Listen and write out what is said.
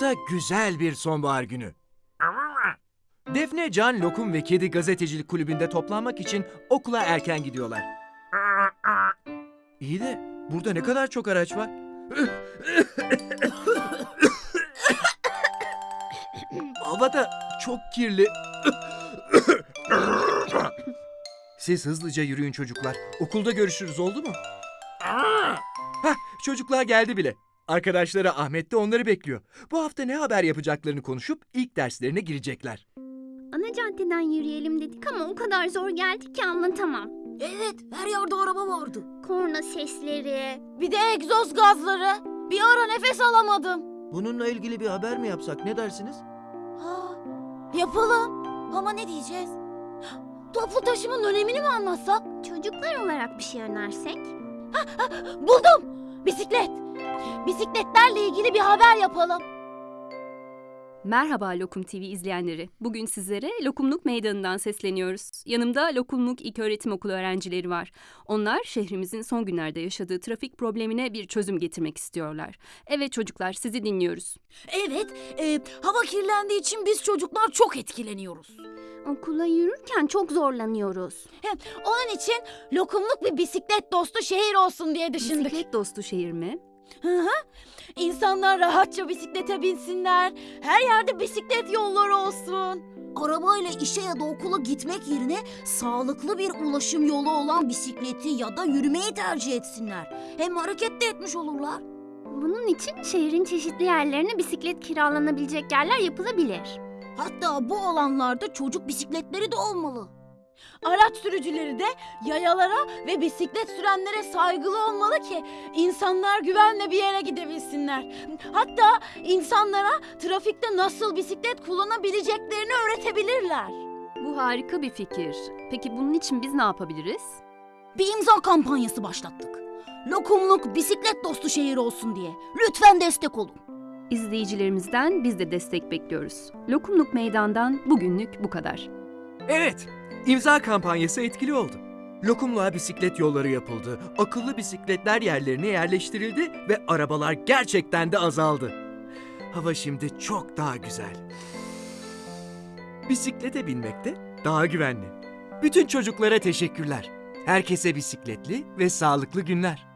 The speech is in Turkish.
da güzel bir sonbahar günü. Defne, Can, Lokum ve Kedi Gazetecilik Kulübü'nde toplanmak için okula erken gidiyorlar. İyi de burada ne kadar çok araç var. Hava da çok kirli. Siz hızlıca yürüyün çocuklar. Okulda görüşürüz oldu mu? Hah, çocuklar geldi bile. Arkadaşları Ahmet de onları bekliyor. Bu hafta ne haber yapacaklarını konuşup ilk derslerine girecekler. Ana caddeden yürüyelim dedik ama o kadar zor geldi ki anlatamam. Evet, her yerde araba vardı. Korna sesleri. Bir de egzoz gazları. Bir ara nefes alamadım. Bununla ilgili bir haber mi yapsak ne dersiniz? Ha, yapalım. Ama ne diyeceğiz? Toplu taşımanın önemini mi anlatsak? Çocuklar olarak bir şey önersek. Buldum. Bisiklet. Bisikletlerle ilgili bir haber yapalım. Merhaba Lokum TV izleyenleri. Bugün sizlere Lokumluk Meydanı'ndan sesleniyoruz. Yanımda Lokumluk İlköğretim Okulu öğrencileri var. Onlar şehrimizin son günlerde yaşadığı trafik problemine bir çözüm getirmek istiyorlar. Evet çocuklar sizi dinliyoruz. Evet, e, hava kirlendiği için biz çocuklar çok etkileniyoruz. Okula yürürken çok zorlanıyoruz. Hem onun için lokumluk bir bisiklet dostu şehir olsun diye düşündük. Bisiklet dostu şehir mi? Hı hı. İnsanlar rahatça bisiklete binsinler. Her yerde bisiklet yolları olsun. Arabayla işe ya da okula gitmek yerine sağlıklı bir ulaşım yolu olan bisikleti ya da yürümeyi tercih etsinler. Hem hareket de etmiş olurlar. Bunun için şehrin çeşitli yerlerine bisiklet kiralanabilecek yerler yapılabilir. Hatta bu alanlarda çocuk bisikletleri de olmalı. Araç sürücüleri de yayalara ve bisiklet sürenlere saygılı olmalı ki insanlar güvenle bir yere gidebilsinler. Hatta insanlara trafikte nasıl bisiklet kullanabileceklerini öğretebilirler. Bu harika bir fikir. Peki bunun için biz ne yapabiliriz? Bir imza kampanyası başlattık. Lokumluk bisiklet dostu şehir olsun diye. Lütfen destek olun. İzleyicilerimizden biz de destek bekliyoruz. Lokumluk Meydan'dan bugünlük bu kadar. Evet, imza kampanyası etkili oldu. Lokumluğa bisiklet yolları yapıldı, akıllı bisikletler yerlerine yerleştirildi ve arabalar gerçekten de azaldı. Hava şimdi çok daha güzel. Bisiklete binmek de daha güvenli. Bütün çocuklara teşekkürler. Herkese bisikletli ve sağlıklı günler.